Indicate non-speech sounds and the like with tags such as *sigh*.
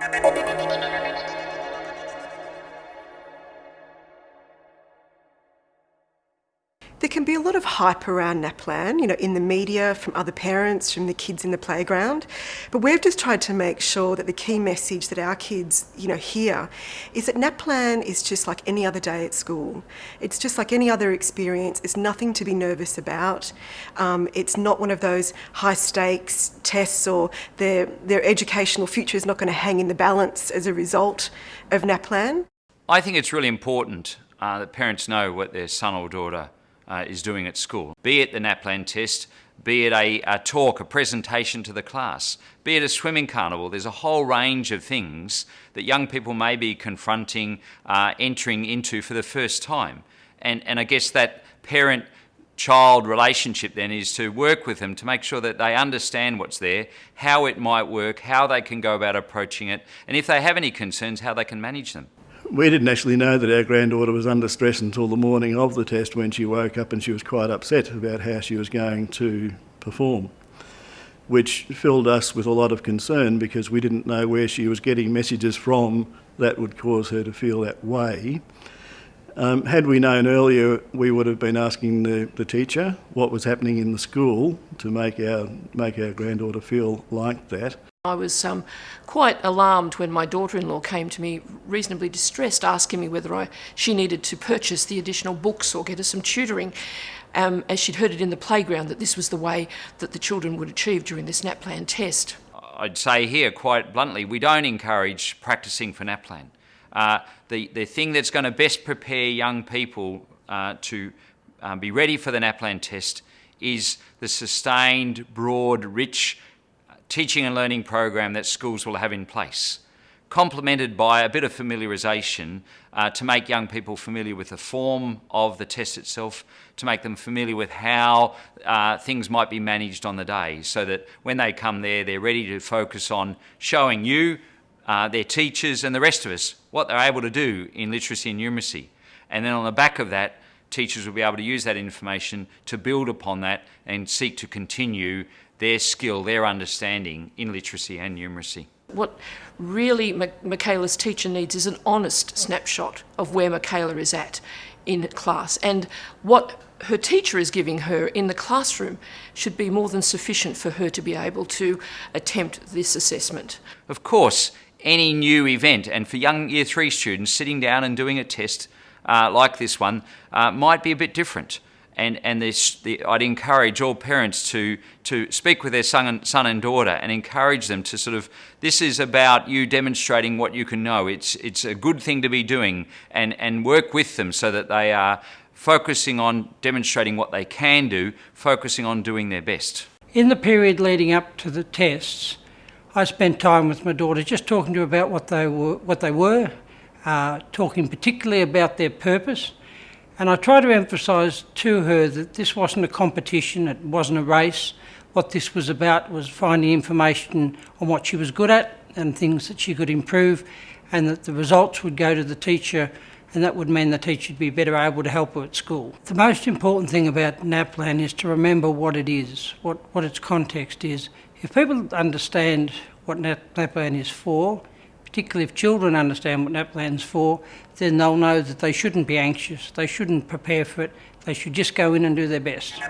Thank *laughs* you. There can be a lot of hype around NAPLAN, you know, in the media, from other parents, from the kids in the playground. But we've just tried to make sure that the key message that our kids, you know, hear is that NAPLAN is just like any other day at school. It's just like any other experience. It's nothing to be nervous about. Um, it's not one of those high stakes tests or their, their educational future is not going to hang in the balance as a result of NAPLAN. I think it's really important uh, that parents know what their son or daughter uh, is doing at school. Be it the NAPLAN test, be it a, a, talk, a presentation to the class, be it a swimming carnival. There's a whole range of things that young people may be confronting, uh, entering into for the first time. And, and I guess that parent child relationship then is to work with them to make sure that they understand what's there, how it might work, how they can go about approaching it, and if they have any concerns, how they can manage them we didn't actually know that our granddaughter was under stress until the morning of the test when she woke up and she was quite upset about how she was going to perform, which filled us with a lot of concern because we didn't know where she was getting messages from that would cause her to feel that way. Um, had we known earlier, we would have been asking the, the teacher what was happening in the school to make our, make our granddaughter feel like that. I was um, quite alarmed when my daughter-in-law came to me, reasonably distressed, asking me whether I, she needed to purchase the additional books or get her some tutoring, um, as she'd heard it in the playground that this was the way that the children would achieve during this NAPLAN test. I'd say here, quite bluntly, we don't encourage practicing for NAPLAN. Uh, the, the thing that's going to best prepare young people uh, to um, be ready for the NAPLAN test is the sustained, broad, rich teaching and learning program that schools will have in place, complemented by a bit of familiarisation uh, to make young people familiar with the form of the test itself, to make them familiar with how uh, things might be managed on the day, so that when they come there, they're ready to focus on showing you, uh, their teachers and the rest of us what they're able to do in literacy and numeracy. And then on the back of that, teachers will be able to use that information to build upon that and seek to continue their skill, their understanding in literacy and numeracy. What really Michaela's teacher needs is an honest snapshot of where Michaela is at in class and what her teacher is giving her in the classroom should be more than sufficient for her to be able to attempt this assessment. Of course, any new event and for young year three students sitting down and doing a test uh, like this one uh, might be a bit different and, and the, I'd encourage all parents to, to speak with their son and, son and daughter and encourage them to sort of, this is about you demonstrating what you can know. It's, it's a good thing to be doing and, and work with them so that they are focusing on demonstrating what they can do, focusing on doing their best. In the period leading up to the tests, I spent time with my daughter just talking to her about what they were, what they were uh, talking particularly about their purpose and I try to emphasise to her that this wasn't a competition, it wasn't a race. What this was about was finding information on what she was good at and things that she could improve, and that the results would go to the teacher, and that would mean the teacher would be better able to help her at school. The most important thing about NAPLAN is to remember what it is, what, what its context is. If people understand what NAPLAN is for, particularly if children understand what NAPLAN's for, then they'll know that they shouldn't be anxious, they shouldn't prepare for it, they should just go in and do their best.